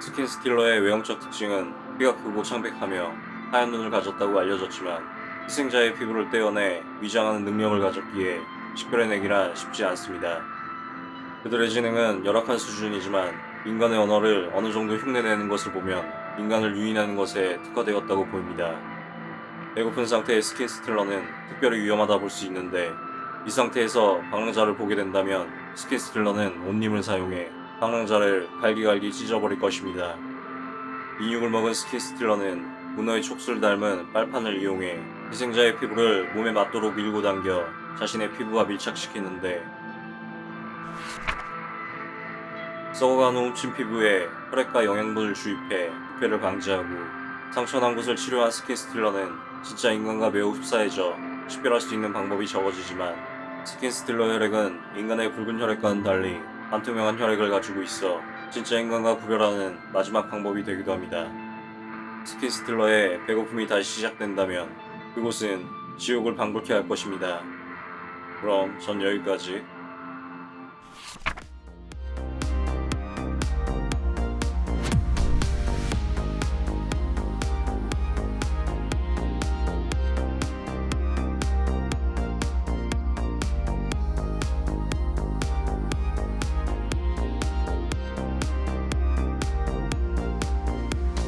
skin stealer의 외형적 특징은 키가 크고 창백하며 하얀 눈을 가졌다고 알려졌지만 희생자의 피부를 떼어내 위장하는 능력을 가졌기에 식별해내기란 쉽지 않습니다. 그들의 지능은 열악한 수준이지만 인간의 언어를 어느 정도 흉내내는 것을 보면 인간을 유인하는 것에 특화되었다고 보입니다. 배고픈 상태의 skin stealer는 특별히 위험하다 볼 수 있는데 이 상태에서 방랑자를 보게 된다면 skin stealer는 온 힘을 사용해 방랑자를 갈기갈기 찢어버릴 것입니다. 인육을 먹은 skin stealer는 문어의 촉수를 닮은 빨판을 이용해 희생자의 피부를 몸에 맞도록 밀고 당겨 자신의 피부와 밀착시키는데 썩어가는 훔친 피부에 혈액과 영양분을 주입해 부패를 방지하고 상처난 곳을 치료한 skin stealer는 진짜 인간과 매우 흡사해져 식별할 수 있는 방법이 적어지지만 skin stealer 혈액은 인간의 붉은 혈액과는 달리 반투명한 혈액을 가지고 있어 진짜 인간과 구별하는 마지막 방법이 되기도 합니다. skin stealer의 배고픔이 다시 시작된다면 그곳은 지옥을 방불케 할 것입니다. 그럼 전 여기까지.